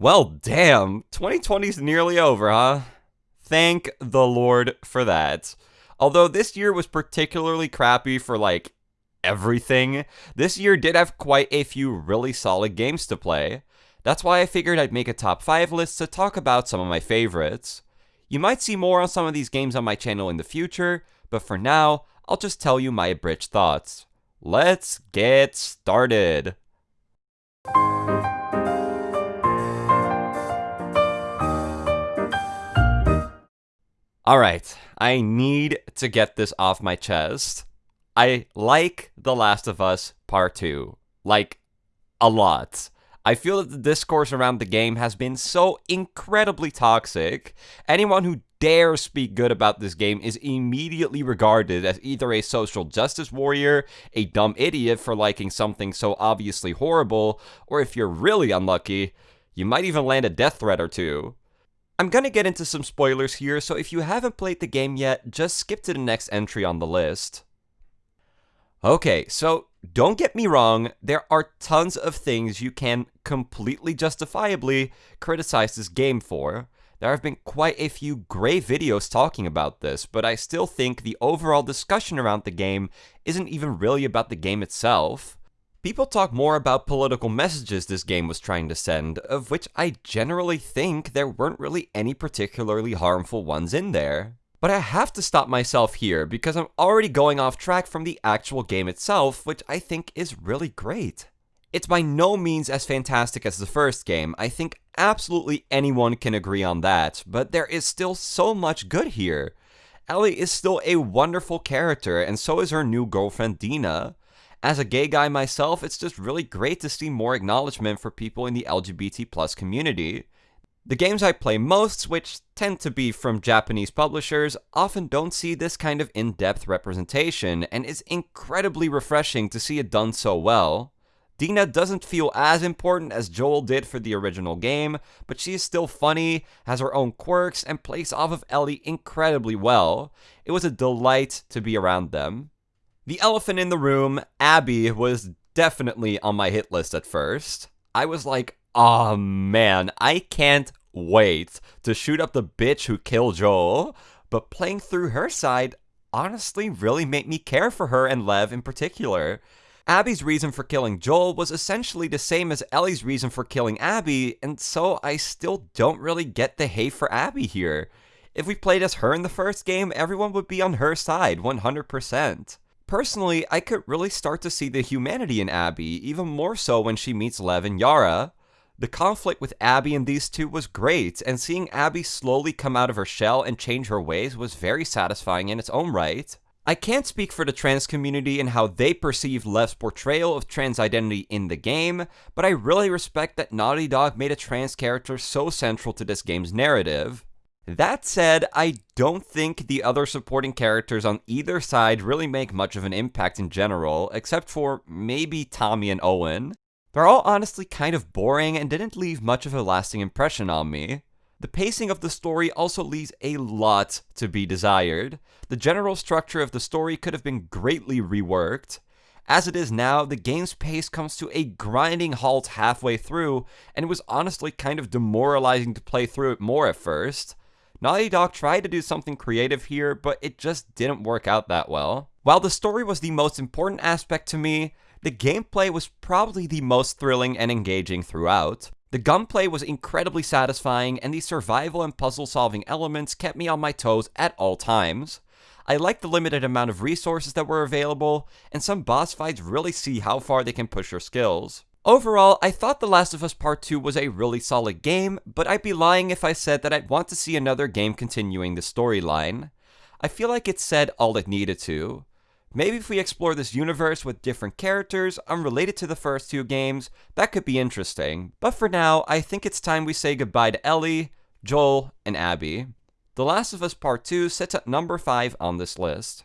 Well, damn, 2020's nearly over, huh? Thank the Lord for that. Although this year was particularly crappy for like everything, this year did have quite a few really solid games to play. That's why I figured I'd make a top 5 list to talk about some of my favorites. You might see more on some of these games on my channel in the future, but for now, I'll just tell you my abridged thoughts. Let's get started! Alright, I need to get this off my chest. I like The Last of Us Part 2. Like, a lot. I feel that the discourse around the game has been so incredibly toxic. Anyone who dares speak good about this game is immediately regarded as either a social justice warrior, a dumb idiot for liking something so obviously horrible, or if you're really unlucky, you might even land a death threat or two. I'm gonna get into some spoilers here, so if you haven't played the game yet, just skip to the next entry on the list. Okay, so don't get me wrong, there are tons of things you can completely justifiably criticize this game for. There have been quite a few great videos talking about this, but I still think the overall discussion around the game isn't even really about the game itself. People talk more about political messages this game was trying to send, of which I generally think there weren't really any particularly harmful ones in there. But I have to stop myself here because I'm already going off track from the actual game itself, which I think is really great. It's by no means as fantastic as the first game, I think absolutely anyone can agree on that, but there is still so much good here. Ellie is still a wonderful character, and so is her new girlfriend Dina. As a gay guy myself, it's just really great to see more acknowledgement for people in the LGBT plus community. The games I play most, which tend to be from Japanese publishers, often don't see this kind of in-depth representation, and it's incredibly refreshing to see it done so well. Dina doesn't feel as important as Joel did for the original game, but she is still funny, has her own quirks, and plays off of Ellie incredibly well. It was a delight to be around them. The elephant in the room, Abby, was definitely on my hit list at first. I was like, oh man, I can't wait to shoot up the bitch who killed Joel, but playing through her side honestly really made me care for her and Lev in particular. Abby's reason for killing Joel was essentially the same as Ellie's reason for killing Abby, and so I still don't really get the hate for Abby here. If we played as her in the first game, everyone would be on her side, 100%. Personally, I could really start to see the humanity in Abby, even more so when she meets Lev and Yara. The conflict with Abby and these two was great, and seeing Abby slowly come out of her shell and change her ways was very satisfying in its own right. I can't speak for the trans community and how they perceive Lev's portrayal of trans identity in the game, but I really respect that Naughty Dog made a trans character so central to this game's narrative. That said, I don't think the other supporting characters on either side really make much of an impact in general, except for maybe Tommy and Owen. They're all honestly kind of boring and didn't leave much of a lasting impression on me. The pacing of the story also leaves a lot to be desired. The general structure of the story could have been greatly reworked. As it is now, the game's pace comes to a grinding halt halfway through, and it was honestly kind of demoralizing to play through it more at first. Naughty Dog tried to do something creative here, but it just didn't work out that well. While the story was the most important aspect to me, the gameplay was probably the most thrilling and engaging throughout. The gunplay was incredibly satisfying, and the survival and puzzle solving elements kept me on my toes at all times. I liked the limited amount of resources that were available, and some boss fights really see how far they can push your skills. Overall, I thought The Last of Us Part 2 was a really solid game, but I'd be lying if I said that I'd want to see another game continuing the storyline. I feel like it said all it needed to. Maybe if we explore this universe with different characters unrelated to the first two games, that could be interesting. But for now, I think it's time we say goodbye to Ellie, Joel, and Abby. The Last of Us Part 2 sits at number 5 on this list.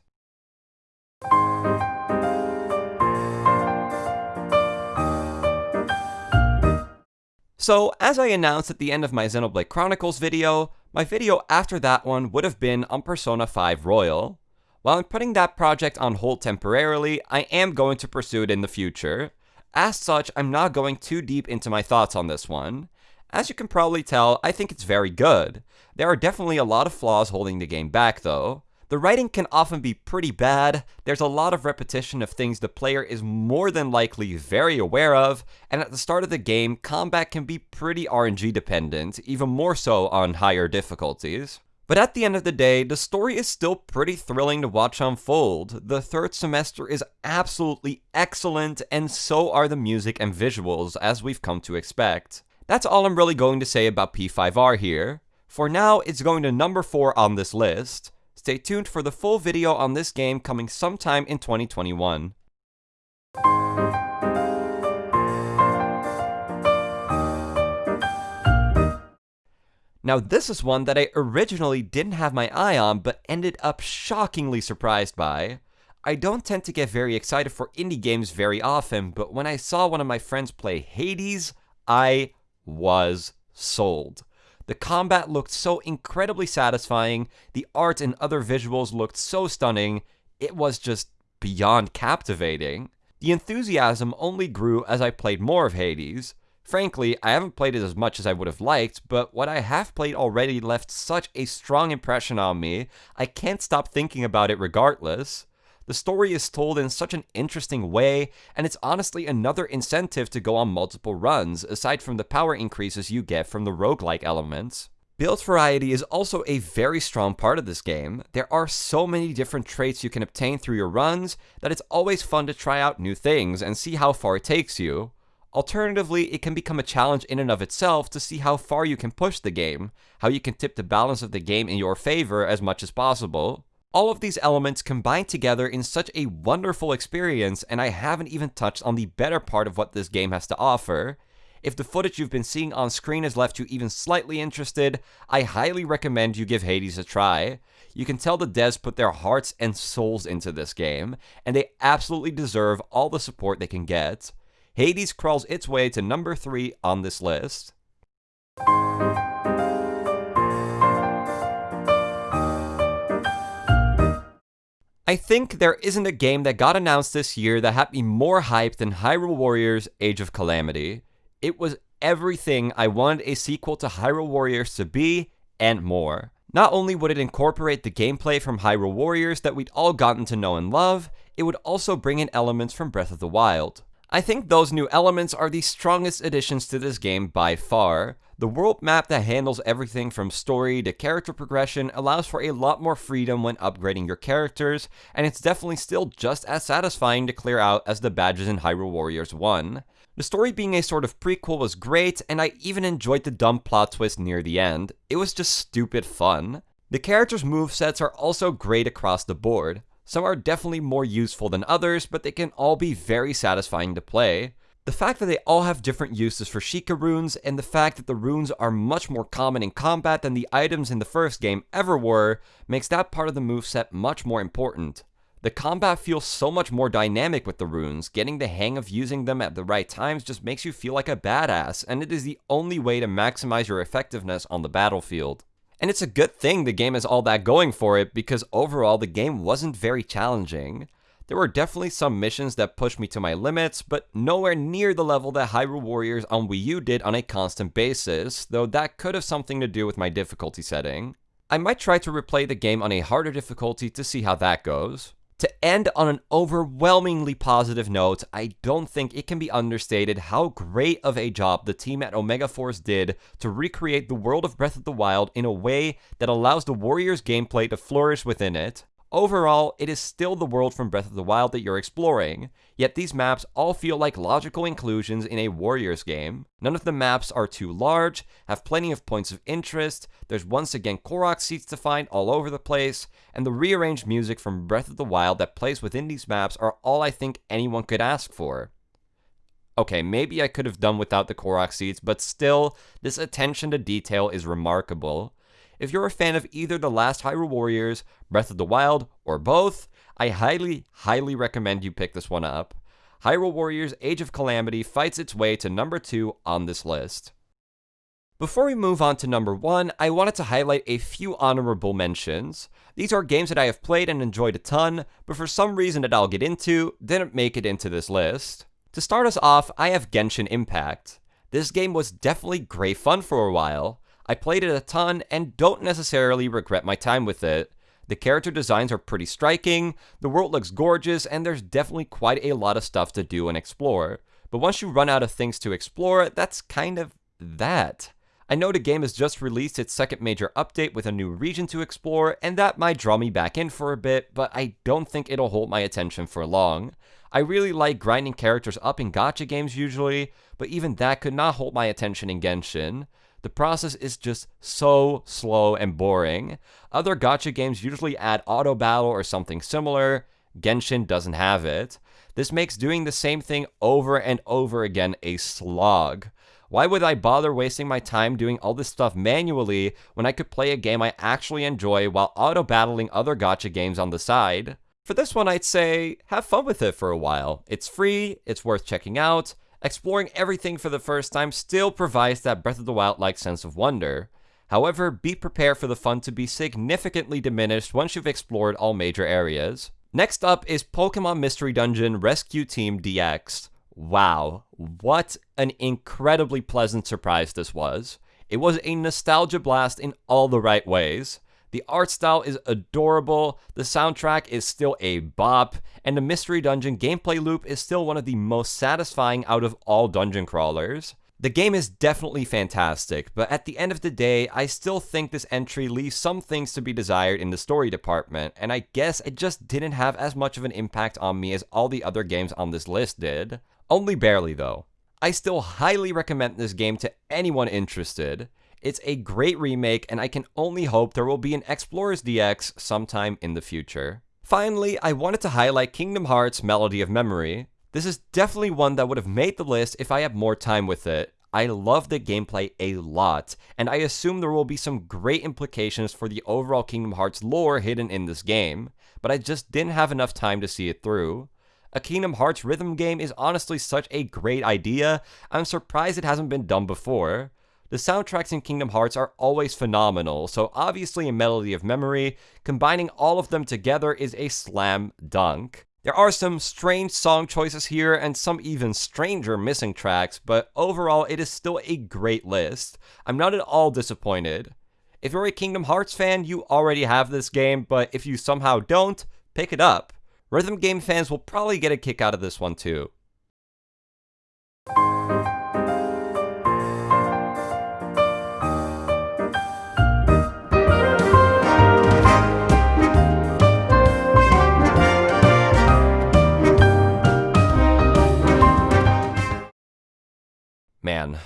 So, as I announced at the end of my Xenoblade Chronicles video, my video after that one would have been on Persona 5 Royal. While I'm putting that project on hold temporarily, I am going to pursue it in the future. As such, I'm not going too deep into my thoughts on this one. As you can probably tell, I think it's very good. There are definitely a lot of flaws holding the game back though. The writing can often be pretty bad, there's a lot of repetition of things the player is more than likely very aware of, and at the start of the game, combat can be pretty RNG dependent, even more so on higher difficulties. But at the end of the day, the story is still pretty thrilling to watch unfold. The third semester is absolutely excellent, and so are the music and visuals, as we've come to expect. That's all I'm really going to say about P5R here. For now, it's going to number 4 on this list. Stay tuned for the full video on this game coming sometime in 2021. Now this is one that I originally didn't have my eye on, but ended up shockingly surprised by. I don't tend to get very excited for indie games very often, but when I saw one of my friends play Hades, I was sold. The combat looked so incredibly satisfying, the art and other visuals looked so stunning, it was just beyond captivating. The enthusiasm only grew as I played more of Hades. Frankly, I haven't played it as much as I would have liked, but what I have played already left such a strong impression on me, I can't stop thinking about it regardless. The story is told in such an interesting way, and it's honestly another incentive to go on multiple runs, aside from the power increases you get from the roguelike elements. Build variety is also a very strong part of this game. There are so many different traits you can obtain through your runs that it's always fun to try out new things and see how far it takes you. Alternatively, it can become a challenge in and of itself to see how far you can push the game, how you can tip the balance of the game in your favor as much as possible. All of these elements combine together in such a wonderful experience, and I haven't even touched on the better part of what this game has to offer. If the footage you've been seeing on screen has left you even slightly interested, I highly recommend you give Hades a try. You can tell the devs put their hearts and souls into this game, and they absolutely deserve all the support they can get. Hades crawls its way to number 3 on this list. I think there isn't a game that got announced this year that had me more hyped than Hyrule Warriors Age of Calamity. It was everything I wanted a sequel to Hyrule Warriors to be, and more. Not only would it incorporate the gameplay from Hyrule Warriors that we'd all gotten to know and love, it would also bring in elements from Breath of the Wild. I think those new elements are the strongest additions to this game by far. The world map that handles everything from story to character progression allows for a lot more freedom when upgrading your characters, and it's definitely still just as satisfying to clear out as the badges in Hyrule Warriors 1. The story being a sort of prequel was great, and I even enjoyed the dumb plot twist near the end. It was just stupid fun. The characters' movesets are also great across the board. Some are definitely more useful than others, but they can all be very satisfying to play. The fact that they all have different uses for Sheikah runes, and the fact that the runes are much more common in combat than the items in the first game ever were, makes that part of the moveset much more important. The combat feels so much more dynamic with the runes, getting the hang of using them at the right times just makes you feel like a badass, and it is the only way to maximize your effectiveness on the battlefield. And it's a good thing the game has all that going for it because overall the game wasn't very challenging. There were definitely some missions that pushed me to my limits, but nowhere near the level that Hyrule Warriors on Wii U did on a constant basis, though that could have something to do with my difficulty setting. I might try to replay the game on a harder difficulty to see how that goes. To end on an overwhelmingly positive note, I don't think it can be understated how great of a job the team at Omega Force did to recreate the world of Breath of the Wild in a way that allows the Warriors gameplay to flourish within it. Overall, it is still the world from Breath of the Wild that you're exploring, yet these maps all feel like logical inclusions in a Warriors game. None of the maps are too large, have plenty of points of interest, there's once again Korok seeds to find all over the place, and the rearranged music from Breath of the Wild that plays within these maps are all I think anyone could ask for. Okay, maybe I could have done without the Korok seeds, but still, this attention to detail is remarkable. If you're a fan of either The Last Hyrule Warriors, Breath of the Wild, or both, I highly, highly recommend you pick this one up. Hyrule Warriors Age of Calamity fights its way to number 2 on this list. Before we move on to number 1, I wanted to highlight a few honorable mentions. These are games that I have played and enjoyed a ton, but for some reason that I'll get into, didn't make it into this list. To start us off, I have Genshin Impact. This game was definitely great fun for a while. I played it a ton and don't necessarily regret my time with it. The character designs are pretty striking, the world looks gorgeous, and there's definitely quite a lot of stuff to do and explore. But once you run out of things to explore, that's kind of that. I know the game has just released its second major update with a new region to explore, and that might draw me back in for a bit, but I don't think it'll hold my attention for long. I really like grinding characters up in gacha games usually, but even that could not hold my attention in Genshin. The process is just so slow and boring. Other gacha games usually add auto battle or something similar. Genshin doesn't have it. This makes doing the same thing over and over again a slog. Why would I bother wasting my time doing all this stuff manually when I could play a game I actually enjoy while auto-battling other gacha games on the side? For this one, I'd say have fun with it for a while. It's free, it's worth checking out. Exploring everything for the first time still provides that Breath of the Wild-like sense of wonder. However, be prepared for the fun to be significantly diminished once you've explored all major areas. Next up is Pokemon Mystery Dungeon Rescue Team DX. Wow, what an incredibly pleasant surprise this was. It was a nostalgia blast in all the right ways. The art style is adorable, the soundtrack is still a bop, and the Mystery Dungeon gameplay loop is still one of the most satisfying out of all dungeon crawlers. The game is definitely fantastic, but at the end of the day, I still think this entry leaves some things to be desired in the story department, and I guess it just didn't have as much of an impact on me as all the other games on this list did. Only barely though. I still highly recommend this game to anyone interested. It's a great remake, and I can only hope there will be an Explorers DX sometime in the future. Finally, I wanted to highlight Kingdom Hearts Melody of Memory. This is definitely one that would have made the list if I had more time with it. I love the gameplay a lot, and I assume there will be some great implications for the overall Kingdom Hearts lore hidden in this game, but I just didn't have enough time to see it through. A Kingdom Hearts rhythm game is honestly such a great idea, I'm surprised it hasn't been done before. The soundtracks in Kingdom Hearts are always phenomenal, so obviously a Melody of Memory, combining all of them together is a slam dunk. There are some strange song choices here and some even stranger missing tracks, but overall it is still a great list. I'm not at all disappointed. If you're a Kingdom Hearts fan, you already have this game, but if you somehow don't, pick it up. Rhythm game fans will probably get a kick out of this one too. Man,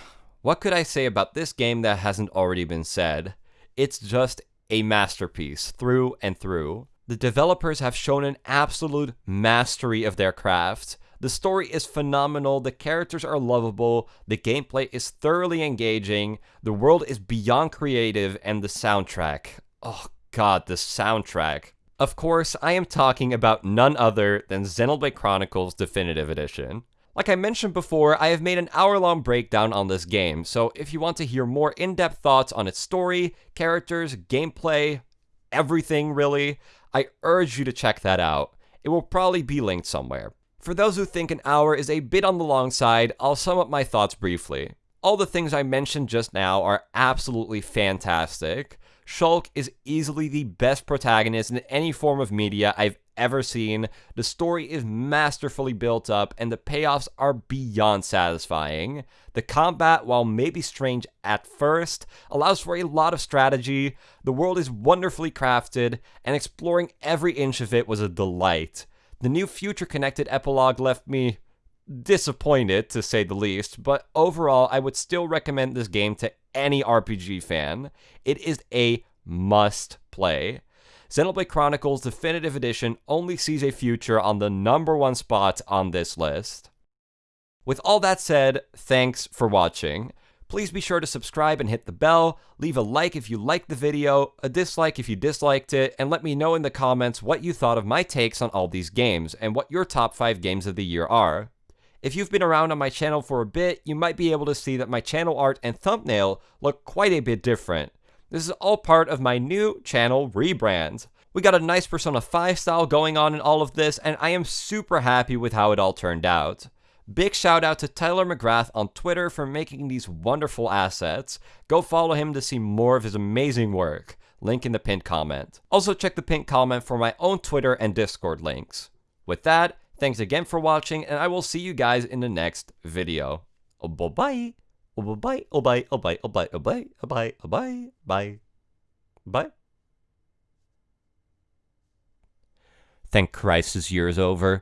what could I say about this game that hasn't already been said? It's just a masterpiece through and through. The developers have shown an absolute mastery of their craft. The story is phenomenal, the characters are lovable, the gameplay is thoroughly engaging, the world is beyond creative, and the soundtrack. Oh god, the soundtrack. Of course, I am talking about none other than Xenoblade Chronicles Definitive Edition. Like I mentioned before, I have made an hour-long breakdown on this game, so if you want to hear more in-depth thoughts on its story, characters, gameplay, everything really, I urge you to check that out. It will probably be linked somewhere. For those who think an hour is a bit on the long side, I'll sum up my thoughts briefly. All the things I mentioned just now are absolutely fantastic. Shulk is easily the best protagonist in any form of media I've ever seen. The story is masterfully built up, and the payoffs are beyond satisfying. The combat, while maybe strange at first, allows for a lot of strategy. The world is wonderfully crafted, and exploring every inch of it was a delight. The new future connected epilogue left me disappointed, to say the least, but overall, I would still recommend this game to any RPG fan. It is a must play. Xenoblade Chronicles Definitive Edition only sees a future on the number one spot on this list. With all that said, thanks for watching. Please be sure to subscribe and hit the bell, leave a like if you liked the video, a dislike if you disliked it, and let me know in the comments what you thought of my takes on all these games, and what your top 5 games of the year are. If you've been around on my channel for a bit, you might be able to see that my channel art and thumbnail look quite a bit different. This is all part of my new channel rebrand. We got a nice Persona 5 style going on in all of this, and I am super happy with how it all turned out. Big shout out to Tyler McGrath on Twitter for making these wonderful assets. Go follow him to see more of his amazing work. Link in the pinned comment. Also check the pinned comment for my own Twitter and Discord links. With that, thanks again for watching and I will see you guys in the next video. Oh, bye-bye. Oh, bye-bye. Oh, bye. Oh, bye. Oh, bye. Oh, bye. Oh, bye. Oh, bye. Bye. Bye. Thank Christ this year is over.